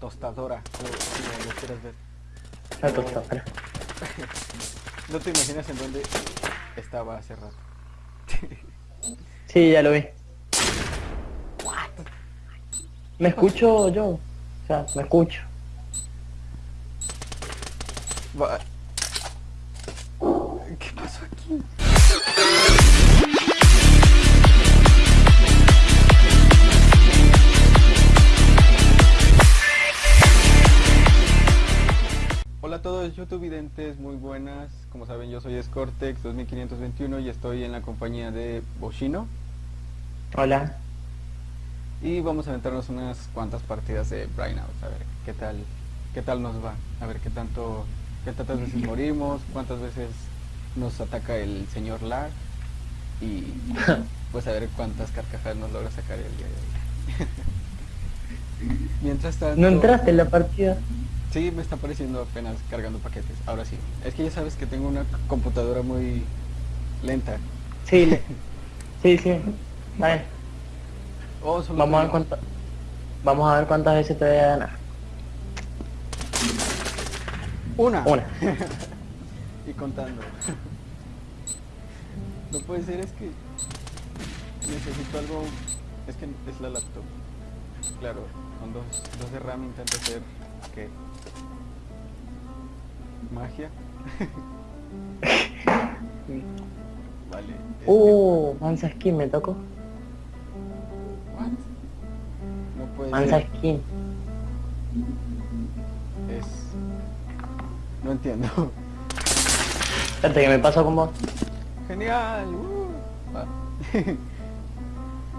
tostadora, como lo quieras ver. La tostadora. No te imaginas en dónde estaba hace rato. Sí, ya lo vi. ¿Me escucho yo? O sea, me escucho. Todos YouTube videntes, muy buenas. Como saben yo soy Scortex 2521 y estoy en la compañía de Boshino. Hola. Y vamos a aventarnos unas cuantas partidas de Brighthouse, a ver qué tal, qué tal nos va, a ver qué tanto, qué tantas veces morimos, cuántas veces nos ataca el señor Lar y pues a ver cuántas carcajadas nos logra sacar el día de hoy. Mientras tanto, ¿No entraste en la partida? Sí me está apareciendo apenas cargando paquetes, ahora sí. Es que ya sabes que tengo una computadora muy lenta. Sí, sí, sí. Bien. Oh, Vamos a ver cuántas... Vamos a ver cuántas veces te voy a ganar. Una. Una. y contando. no puede ser, es que necesito algo. Es que es la laptop. Claro, con dos, dos de RAM intento hacer ¿qué? Magia. vale. Uh, mansa skin me tocó. what? No puede Mansa ser. skin. Es. No entiendo. Espérate que me paso con vos. Genial. uh, va.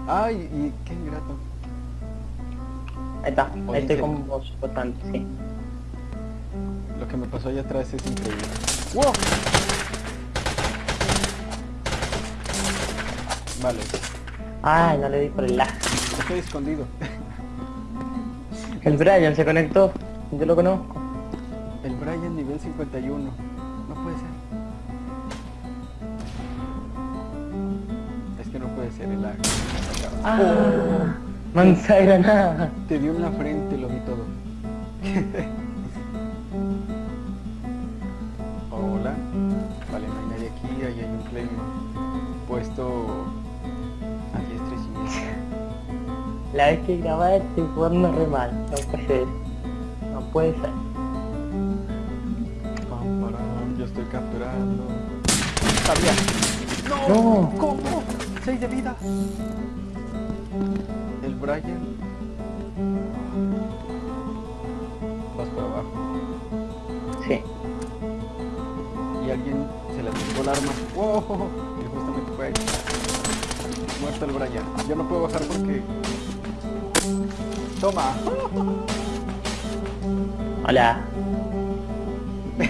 Ay, y qué ingrato. Ahí está. Ahí ¿en estoy con vos, bastante, sí. Lo que me pasó allá atrás es increíble. ¡Wow! Vale, Ay, no le di por el lag. estoy escondido. El Brian se conectó. Yo lo conozco. El Brian nivel 51. No puede ser. Es que no puede ser el lag. Ah, mansa granada. Te dio en la frente, lo vi todo. La vez que grababa estoy jugando re mal. No puede ser. No puede ser. Yo estoy capturando. ¡Sabía! ¡No! No. ¿Cómo? ¡Seis de vida! El Brian. Vas por abajo. Sí. Y alguien se le atrapó el arma. ¡Wow! Y justamente fue ahí. Muerto el Brian. Yo no puedo bajar porque. ¡Toma! Hola.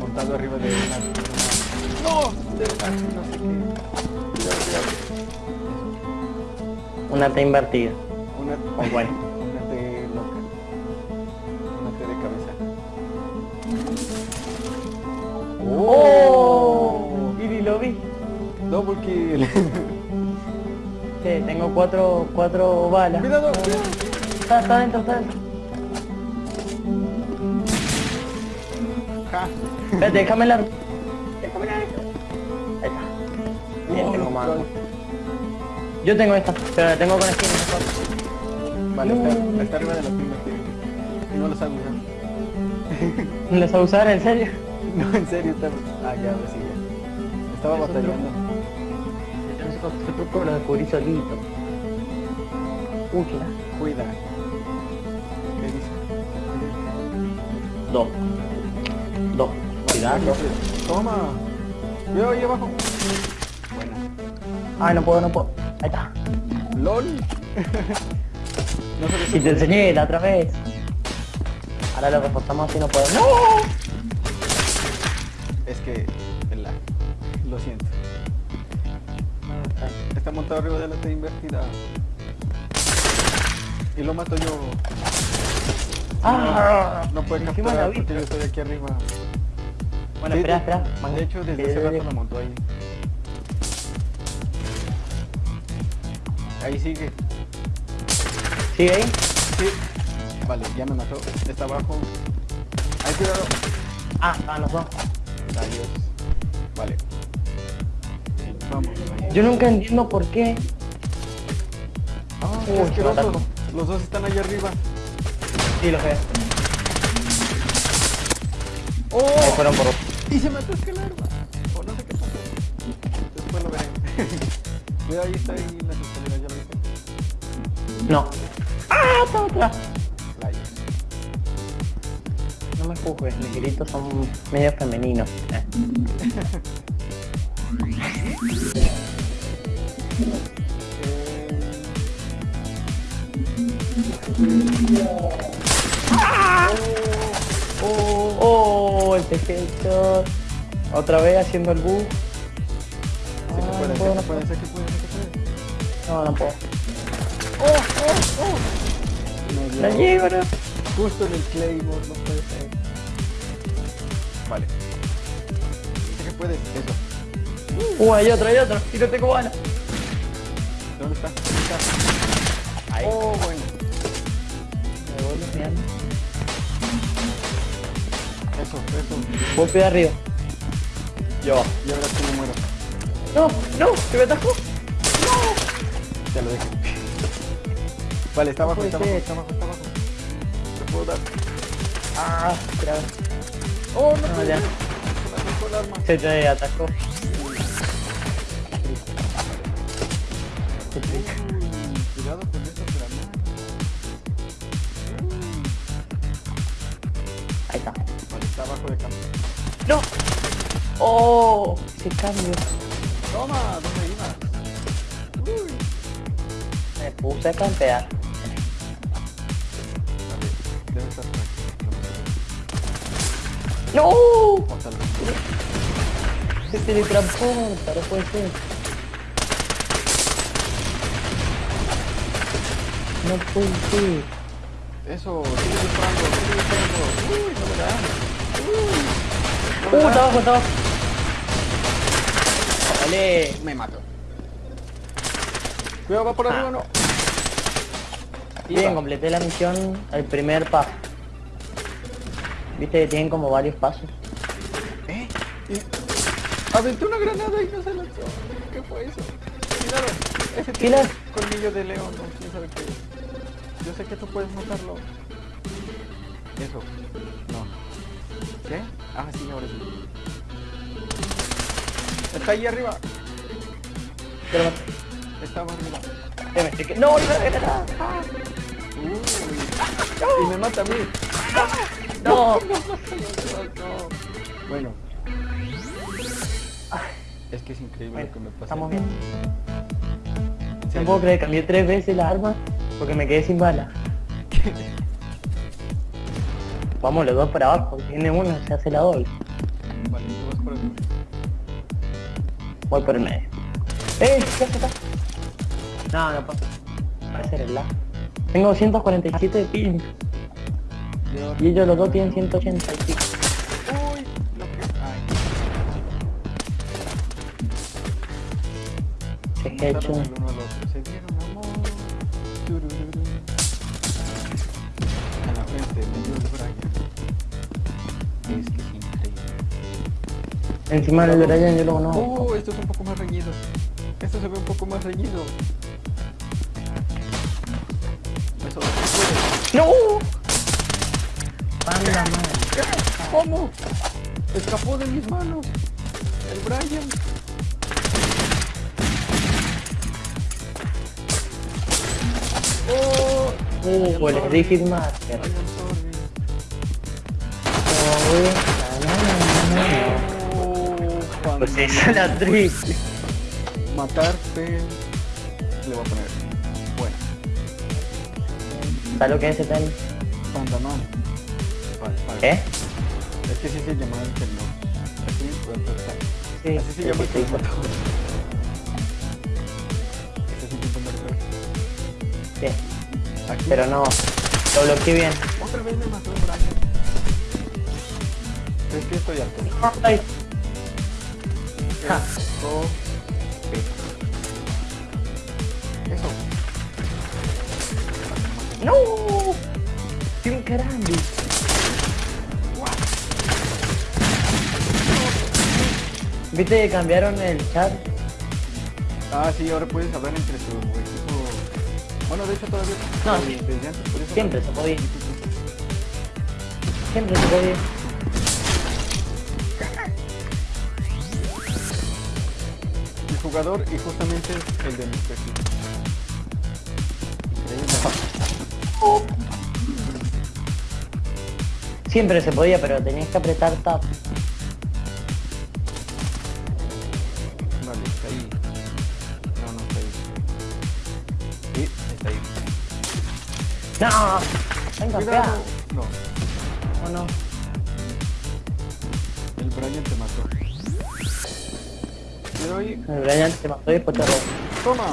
Montado arriba de una. ¡No! De una. No sé qué. Cuidado, cuidado. Una T invertida. Una, O bueno. una T loca. Una T de cabeza. ¡Oh! Y ni lo vi. Double kill. Cuatro, cuatro balas. cuidado, cuidado. Está, está dentro, está dentro. Ja. Espérate, déjame la... Déjame la... Ahí está. Bien, Oh, tengo no, no. Yo tengo esta, pero la tengo con skin mejor. Vale, No. está, está arriba de la. Y no lo sabe usar. ¿Lo vas a usar en serio? No, en serio, está. Ah, ya, ahora sí, ya. Estaba batallando. Ese truco lo descubrí solito. Uy, ¿qué era? Cuida. ¿Qué dice? Dos. Dos. Cuidado. Toma. Veo ahí abajo. Buena. Ay, no puedo, no puedo. Ahí está. LOL. no sé Si te enseñé la otra vez. Ahora lo reforzamos así no puedo. ¡No! Es que el lag. Lo siento. Está montado arriba de la T invertida. Y lo mato yo. ¡Ah! No puede capturar porque yo estoy aquí arriba. Bueno, Sí, espera, espera. Man- De hecho, desde que- hace rato la montó ahí. Ahí sigue. ¿Sigue ahí? Sí. Vale, ya me mató. Está abajo. Ay, cuidado. Ah, ah, no son. Adiós. Vale. Vamos. Yo nunca entiendo por qué. Ah, qué asqueroso. Me. Los dos están allá arriba. Sí, lo veo. ¡Oh! Ahí fueron por... Y se mató el arma. O no sé qué pasó. Después lo veré. Cuidado, ahí está ahí las escaleras, ya lo viste. No. ¡Ah, está otra! Playa. No me juzgues, mis gritos son medio femeninos. Eh. Oh, ¡Oh! El tejecho. Otra vez haciendo el bug. que Ah, puede, no no puede, que puede. No, no puedo. Me dio La llevo, ¿no? Justo en el Claymore, no puede ser. Vale. Sé que puedes, eso. Uh, hay otro, hay otro. Y no tengo bala. ¿Dónde está? ¿Dónde está? Ahí. Oh, bueno. Golpe de arriba. Yo. Y ahora sí me muero. No, no, se me atajó. Ya lo dejé. Vale, está abajo, está abajo, está abajo, está abajo. Te puedo dar. Ah, espera. Oh, no, No, puede ya. Se me arrancó el arma. Se te atacó. Uy, ¡No! ¡Oh! Ese cambio. Toma, ¿dónde ibas? Uy. Me puse a campear. Debe estar. ¡No! Se teletransporta, no puede ser. No puede ser. Eso, sigue disparando, sigue disparando. Uy, no me da. Uy. ¡Uh, está abajo, está abajo! ¡Vale! Me mato. Cuidado, va por arriba, Ah. no. Bien, completé la misión, el primer paso. Viste que tienen como varios pasos. ¿Eh? Y... Aventé una granada y no se lanzó. ¿Qué fue eso? Cuidado. Ese tiene colmillo de león, no quién sabe qué. Yo sé que tú puedes matarlo. Eso. No. ¿Qué? Ah, sí, ahora sí. Está ahí arriba. Pero Estaba arriba. me, me estoy que- ¡No, no, no, no! Uy. Y me mata a mí. ¡No! No, no. Bueno. Es que es increíble Bueno, lo que me pasa. estamos bien. En No puedo creer, cambié tres veces la arma porque me quedé sin bala. Vamos los dos para abajo, tiene uno, se hace la doble. Vale, tú vas por aquí. Voy por el medio. ¡Eh! ¿Qué hace acá? No, no puedo. Puede ser el lag. Tengo 247 de ping Yo... y ellos los dos tienen 180 y pico. Uy, lo que... Ay, Se mataron hecho. Encima del Brian yo lo conozco. Oh, esto es un poco más reñido. Esto se ve un poco más reñido. Eso. ¡No! ¡Panda madre! ¿Cómo? Escapó de mis manos. El Brian. Oh, Uh, el. Rigid Oh, cuando Pues esa es la trick. Matarte. Le voy a poner. Bueno, ¿Sabes lo que es ese tenis? pantalón. Vale, vale. ¿Eh? Es que sí se llama el termo. Así. Sí, Así se sí, llama sí, el termo. Este es un tipo de Sí, Aquí. pero no. Lo bloqueé bien. Otra vez me mató el Brian. Es que estoy alto. Eso. ¡No! ¡Qué caramba! ¿Viste que cambiaron el chat? Ah, sí, ahora puedes hablar entre tu equipo. Bueno, de hecho todavía. No, sí. desde antes, por eso- Siempre se podía. Siempre se podía. Jugador y justamente es el de mi perfil. Siempre se podía, pero tenías que apretar tab. Vale, está ahí. No, no está ahí. Sí, está ahí. ¡No! Venga, Cuidado. No, ¿O no? el Brian te mató. Brian se mató y después te robó. Toma.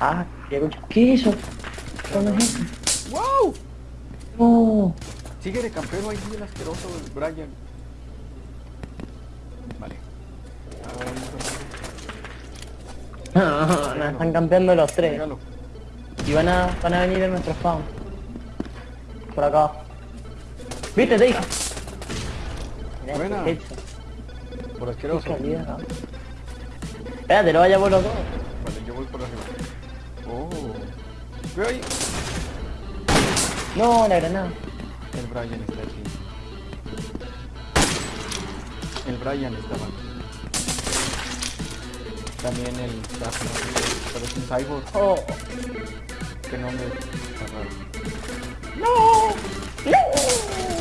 Ah, ¿qué escucho? ¿Qué es eso? ¿Cómo es eso? ¡Wow! No. Sigue de campero ahí el asqueroso el Brian. Vale. Ahora Nos están campeando los tres. Y van a, van a venir en nuestro spawn. Por acá. ¿Viste? Te dije. Buena. hecho. Por Qué asqueroso. calidad, ¿no? Espérate, no vaya por los dos. Vale, yo voy por arriba. Oh. Ve ahí. No, la granada. El Brian está aquí. El Brian estaba aquí. También el pero es un cyborg Oh. que no me está raro. ¡No!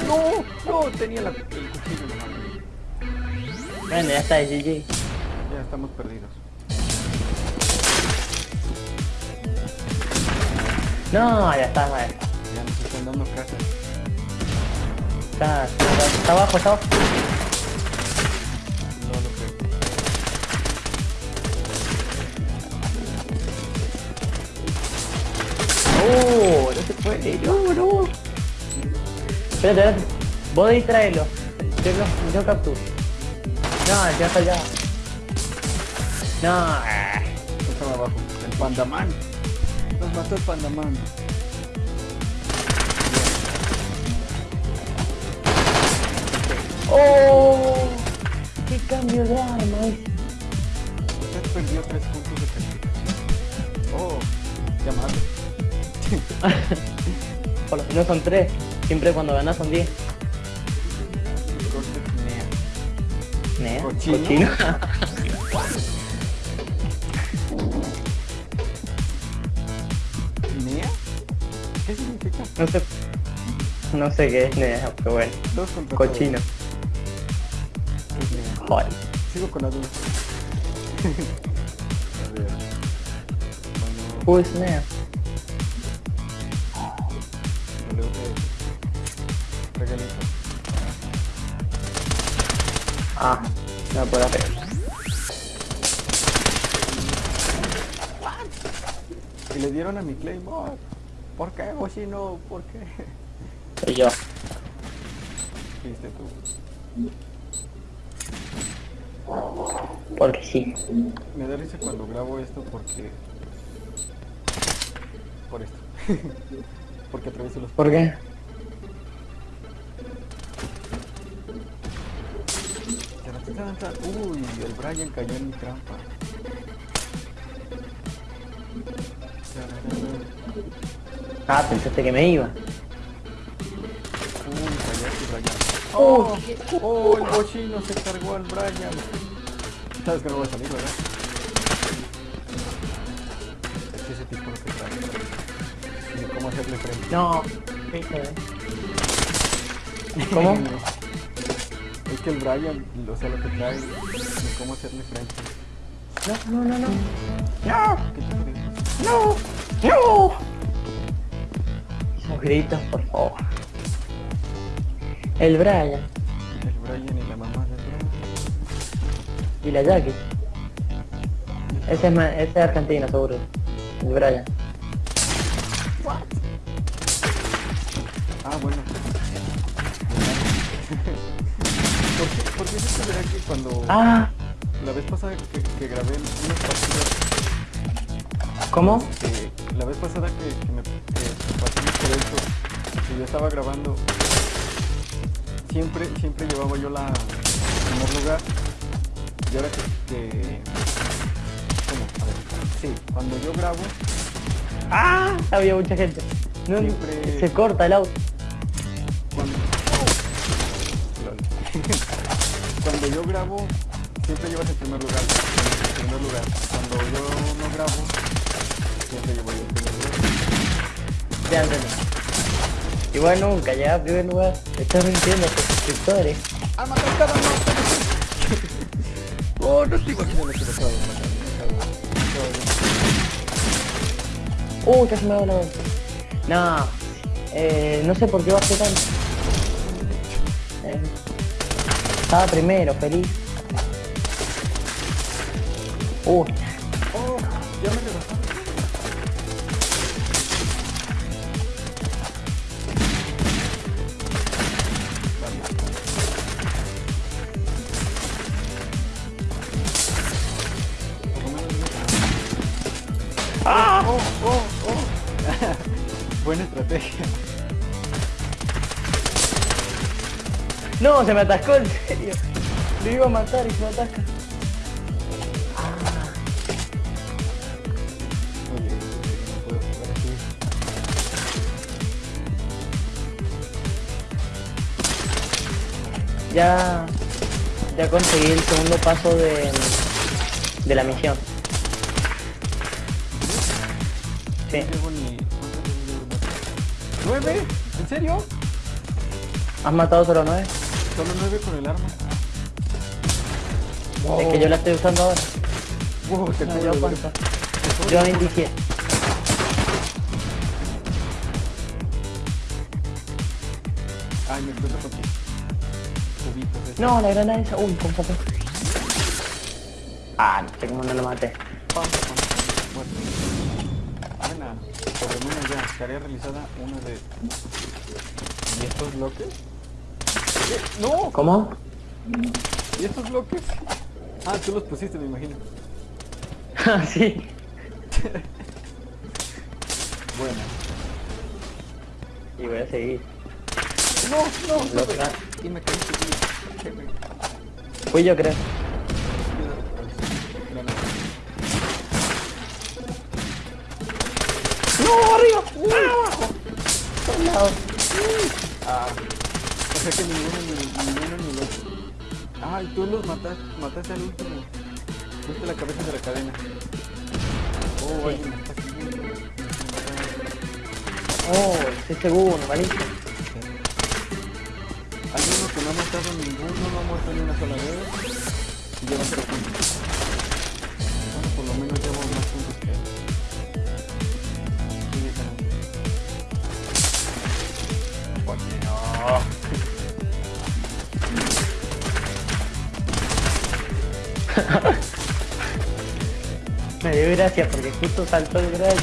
No, no, tenía la, el cuchillo en la mano. Bueno, ya está, GG. Ya estamos perdidos. No, ya está, está. Ya nos están dando casas. Está, está, está abajo, está abajo. No lo creo. Oh, no se puede, no, no. Espérate, espérate. Vos distraerlo. Yo, yo capturo. No, ya está allá. No. Estaba abajo. El Pandaman. Nos mató el Pandaman. Oh, qué cambio de arma ese. Usted perdió tres puntos de calificación. Oh, llamado. Por lo menos son tres. Siempre cuando ganas son diez. Corte Nea. Nea, Cochino. cochino. no sé. No sé qué es Nea, pero bueno. Dos contra Cochino. Joder. Sigo con la duda. A ver. Bueno, Who is Nea? WTF. Regalito. Ah, no puedo hacer. Y le dieron a mi Claymore. ¿Por qué, Cochino? ¿Por qué? Soy yo. Viste tú. Porque sí. Me da risa cuando grabo esto porque... Por esto. porque atravieso los... ¿Por qué? Uy, el Brian cayó en mi trampa. Ah, pensaste que me iba. Uy, Brian. Oh, oh, el bochino se cargó al Brian. Sabes que no voy a salir, ¿verdad? Es que ese tipo lo que trae. Cómo hacerle frente. No. ¿Cómo? Es que el Brian, o sea, lo que trae, ni cómo hacerle frente. No, no, no, no. ¿Qué te crees? No. No. Gritos, por favor. El Brian El Brian y la mamá del Brian. y la Jackie. Ese es, ese es argentino, seguro. El Brian. Ah, bueno. ¿Por qué, por qué se verá que cuando Ah, la vez pasada que, que grabé unas partidas, ¿cómo? la vez pasada que, que me eso, que yo estaba grabando, siempre, siempre llevaba yo la en primer lugar. Y ahora que, que- ¿cómo? A ver, sí, cuando yo grabo, ¡Ah! Había mucha gente. No, Siempre- Se corta el auto. cuando yo grabo, siempre llevas el primer lugar, el primer lugar. Cuando yo no grabo, siempre llevo yo el primer lugar. Entendí. Igual nunca, ya en primer lugar. Estás mintiendo a tus suscriptores. ¡No! ¡Oh, no estoy imaginando que lo acabo de- Uy, casi me da. No, eh, no sé por qué bajé tanto. Eh, estaba primero, feliz. Uy, no, se me atascó en serio. Lo iba a matar y se me atasca. Ya, ya conseguí el segundo paso de, de la misión. Sí. ¿Nueve? ¿En serio? ¿Has matado solo nueve? Solo nueve con el arma. Es que yo la estoy usando ahora. Wow, te No, yo cuánto. Yo 27. Ay, me encuentro con estos. No, la granada esa. Uy, con poco. Ah, no sé cómo no lo maté. Pam, pam, muerto. Buena. Por lo menos ya, tarea realizada una de... ¿Y estos bloques? ¡No! ¿Cómo? ¿Y estos bloques? Ah, tú los pusiste, me imagino. Ah, sí. Buena. Y voy a seguir. No, no, no. Y me caí Fui yo, creo. ¡No, arriba! ¡No, abajo! Por lado. Ah, o sea que ninguno ni ninguno ni el otro. Ah, y tú los mataste, mataste al último. Fuiste la cabeza de la cadena. Oh, Sí. siguiendo. Oh, ese segundo, malísimo. Hay uno que no ha matado ninguno, no ha muerto ni una sola vez. Y lleva cero puntos. Dio gracia porque justo saltó el Brian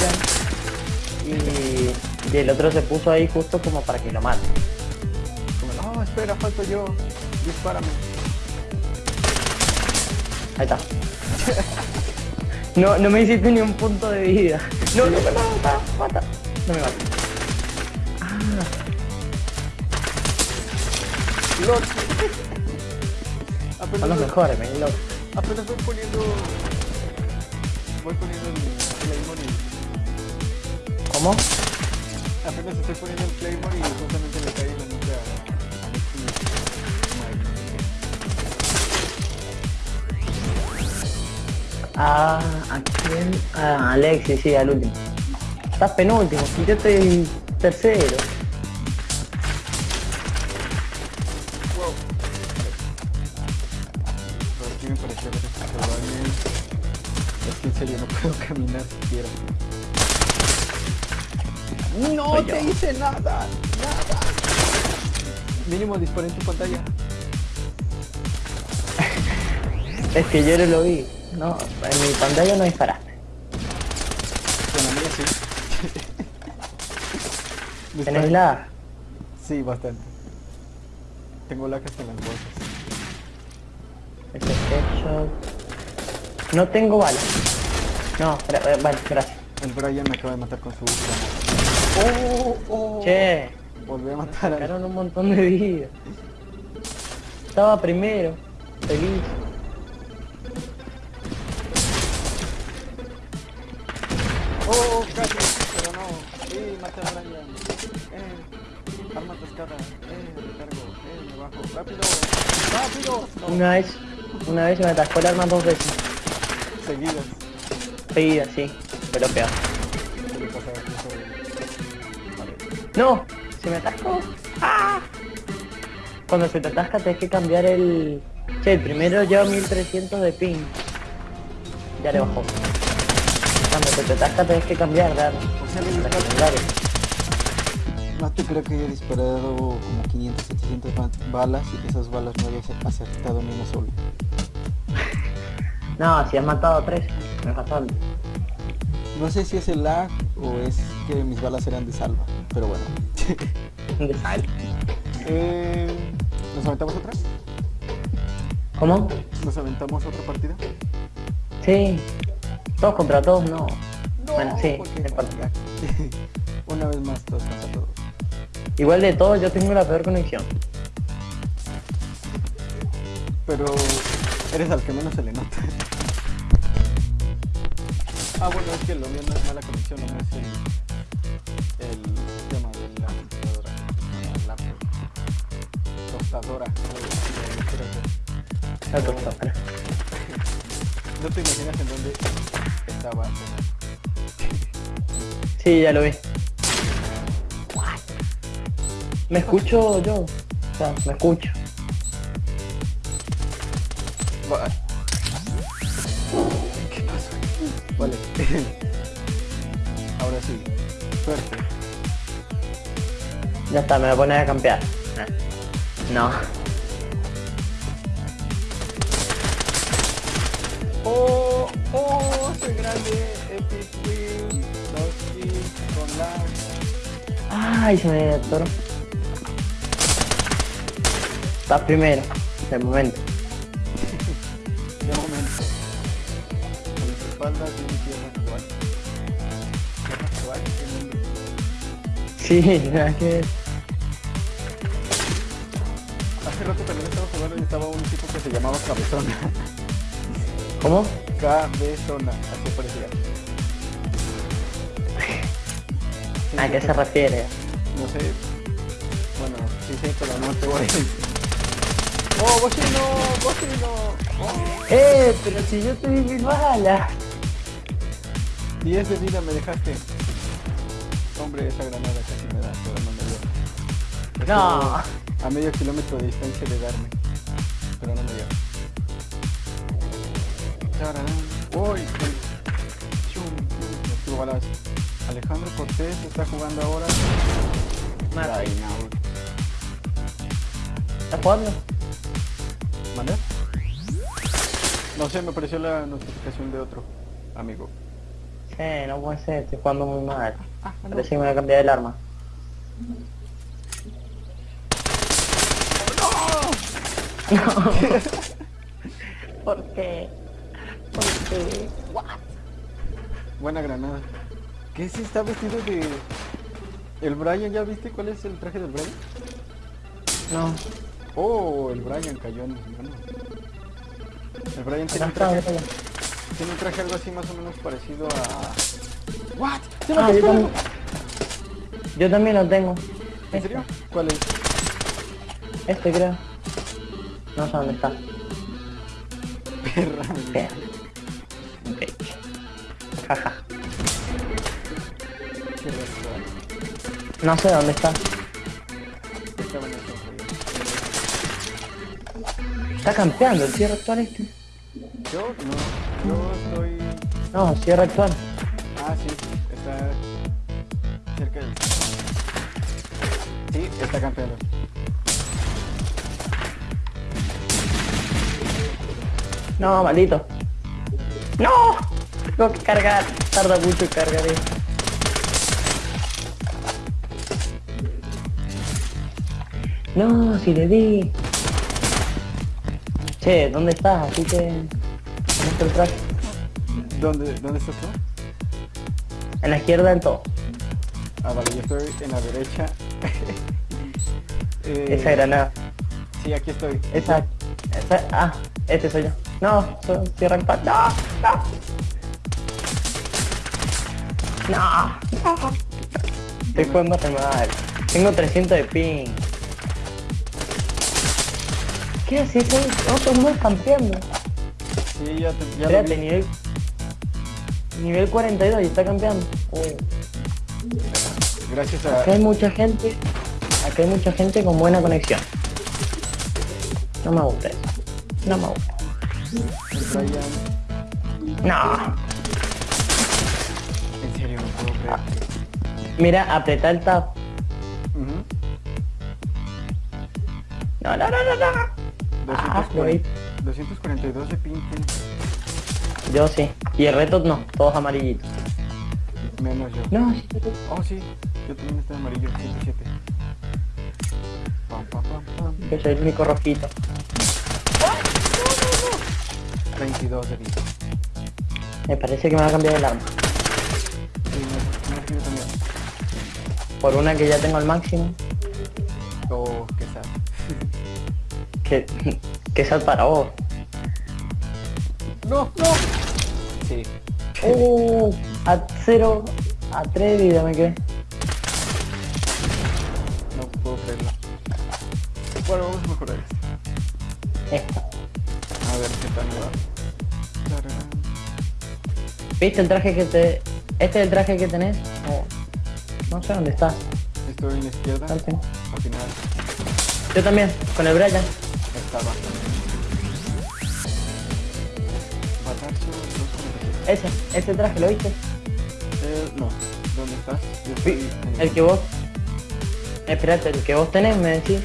y, y el otro se puso ahí justo como para que lo mate. Como, no, espera, falto yo. Dispárame. Ahí está. No, no me hiciste ni un punto de vida. No, no me mata, mata. No me mata. Son apenas, los mejores, me apenas voy poniendo. Voy poniendo el Claymore y. ¿Cómo? Apenas estoy poniendo el Claymore y justamente le caí en la nuca a Alexis. Ah, ¿a quién? Ah, Alexis, sí, al último. Estás penúltimo, yo estoy tercero. Mínimo disparé en tu pantalla. Es que yo no lo vi. No, en mi pantalla no disparaste. La mía sí. ¿Tenés Disparé- la? Sí, bastante. Tengo lacas en las bolsas. Este headshot. No tengo balas. No, espera, eh, vale, gracias. El Brian me acaba de matar con su. ¡Oh! ¡Oh! Che, Volví a matar a... Sacaron un montón de vidas. Estaba primero. Feliz. Oh, casi, pero no. Sí, maté a Brian. Eh, arma pescada. Eh, recargo. Eh, me bajo. Rápido, rápido. No, Una vez, una vez se me atascó el arma dos veces. seguidas. Seguida, sí. Lo peor. ¡No! ¡Se me atascó! ¡Ah! Cuando se te atasca tienes que cambiar el... Che, el primero lleva 1300 de ping. Ya le bajó. Cuando se te atasca tienes que cambiar de arma. O sea. No te creo que haya disparado como 500, 700 ba- balas y que esas balas no hayas acertado ni una sola. No, si has matado a tres, no es bastante. No sé si es el lag o es que mis balas eran de salva, pero bueno. De sal. Eh, ¿Nos aventamos otra? ¿Cómo? ¿Nos aventamos otra partida? Sí. Todos contra todos, no. Bueno, sí, no. Una vez más, todos contra todos. Igual de todos yo tengo la peor conexión. Pero eres al que menos se le nota. Ah, bueno, es que lo mío no es mala conexión, no es el, Tostadora. La tostadora. No te imaginas en dónde estaba. Sí, ya lo vi. Me escucho yo. O sea, me escucho. Va- ¿Qué pasó? Vale. Ahora sí. Suerte. Ya está, me voy a poner a campear. No. Oh, oh, soy grande. Epic Wheel. Dos kills con lag. Ay, se me atoró. Estás primero, de momento. De momento. Con las espaldas de mi tierra actual. Tierra actual. Sí, ver. Hace rato también estaba jugando y estaba un tipo que se llamaba Cabezona. ¿Cómo? Cabezona, así parecía. ¿A qué se refiere? No sé. Bueno, sí sé, pero no te voy a decir. ¡Oh, bocino! ¡Bocino! ¡Oh! ¡Eh! Pero si yo te di mil balas. 10 de vida me dejaste. Hombre, esa granada casi me da, pero no me dio. No. A medio kilómetro de distancia de darme. Pero no me dio. ¡Uy! Chum. Alejandro Cortés está jugando ahora. Now. ¿Estás jugando? ¿Mande? No sé, me apareció la notificación de otro amigo. Sí, no puede ser, estoy jugando muy mal. Ah, no. Parece que me voy a cambiar el arma. No. ¿Por qué? ¿Por qué? Buena granada. ¿Qué si está vestido de... El Brian, ¿ya viste cuál es el traje del Brian? No. Oh, el Brian cayó en mis manos. El Brian tiene un, traje, tiene un traje algo así más o menos parecido a... ¿What? ¡Se me Ah, yo también, yo también lo tengo. ¿En serio? ¿Cuál es? Este creo. No sé dónde está. Perra. Espera. Ok. Jaja. No sé dónde está. Está campeando el cierre actual este. Yo no, yo estoy... No, cierre actual. Ah, sí, está cerca del... Sí, está campeando. No, maldito. ¡No! Tengo que cargar. Tarda mucho en cargar esto. No, si le di. Che, ¿dónde estás? Así que... ¿Dónde está el? ¿Dónde, ¿Dónde estás tú? En la izquierda del todo. Ah, vale, yo estoy en la derecha. Eh, Esa granada. Sí, aquí estoy. Esa, esa, ah, este soy yo. No, cierra el pan. No, no. No, no. Estoy jugando re mal. Tengo 300 de ping. ¿Qué haces? Otros no campeando. Sí, ya, te, ya Espérate, nivel... Nivel 42 y está campeando. Uy. Gracias a... Acá hay mucha gente. Acá hay mucha gente con buena conexión. No me gusta eso. No me gusta. No. En serio, no puedo creer. Mira, apretá el tab. Ujú. No, no, no, no, no. Ah, lo vi. 242 de tienes. Yo sí. Y el reto no, todos amarillitos. Menos yo. No, sí, sí. Oh, sí. Yo también estoy amarillo, 107. Pam, pam, pam, pam. yo soy el único rojito. 22 de vida. Me parece que me va a cambiar el arma. Sí, me, me también. Por una que ya tengo al máximo. Oh, qué sad. Que, que sal para vos. No, no. Sí. Uh, a 0, a 3 de vida me quedé. No puedo creerlo. Bueno, vamos a mejorar esto. Esta. ¿Viste el traje que te... Este es el traje que tenés? Oh, No sé dónde está. Estoy en la izquierda. Al final Yo también, con el Brian. estaba. Batarzo 247. Ese, ese traje, ¿lo viste? Eh, no. ¿Dónde estás? Yo estoy en El que vos... Espérate, el que vos tenés, me decís.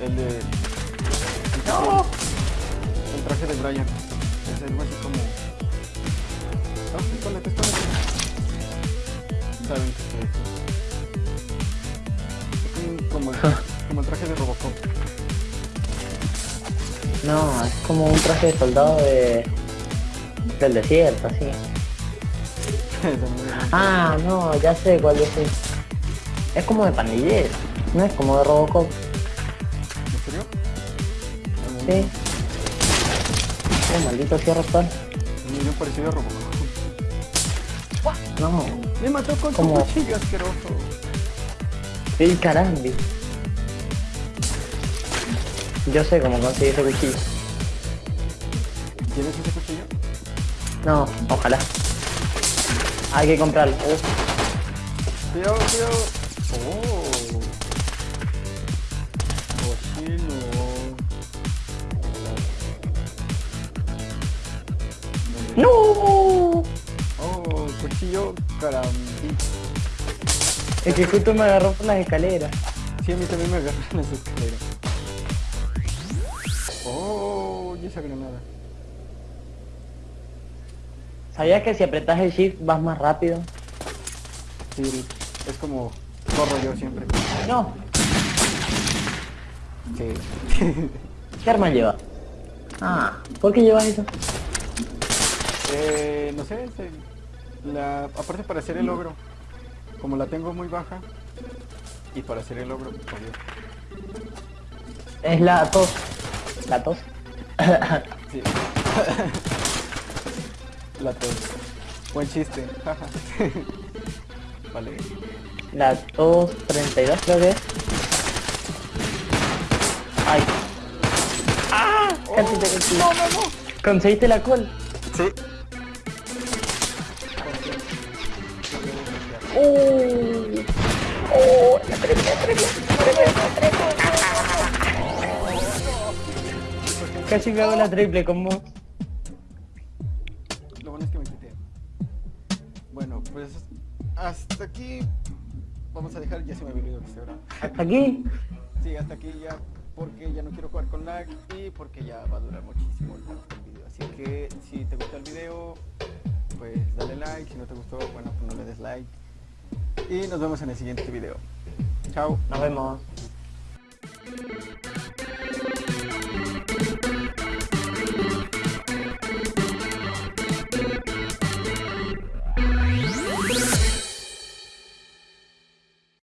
el de... No. El traje de Brian. Es algo así como... Ah. Saben que es como el, como el traje de Robocop. No, es como un traje de soldado de... Del desierto, así. Ah, no, ya sé cuál es. Es como de pandillero, no es como de Robocop. ¿En serio? Sí. Actual. Es muy bien parecido a Robocop. No, Me mató con su cuchillo asqueroso. el carambi. Yo sé cómo conseguir ese cuchillo. ¿Tienes ese cuchillo? No, ojalá. Hay que comprarlo. Uf, Cuidado, cuidado. ¡No! Oh, cuchillo carambí. Es que justo me agarró por las escaleras. Sí, a mí también me agarran las escaleras. Oh, y esa granada. ¿Sabías que si apretas el shift vas más rápido? Sí, es como corro yo siempre. No. Sí. ¿Qué arma lleva? Ah, ¿por qué llevas eso? Eh, no sé, se- la, aparte para hacer el logro, como la tengo muy baja, y para hacer el logro, pues, adiós. Es la tos. La tos. Sí. la tos. Buen chiste, jaja. vale. La tos 32 creo que es. Ay. ¡Ah! Casi te conseguí. No, no, no. ¿Conseguiste la col? Sí. ¡Uh! ¡Oh! Casi me hago la triple con vos. Lo bueno es que me quité. Bueno, pues hasta aquí vamos a dejar, ya se me había olvidado que se. Hasta aquí. Sí, hasta aquí ya, porque ya no quiero jugar con lag y porque ya va a durar muchísimo el el video. Así que si te gustó el video, pues dale like. Si no te gustó, bueno, pues no le des like. Y nos vemos en el siguiente video. Chao. Nos vemos.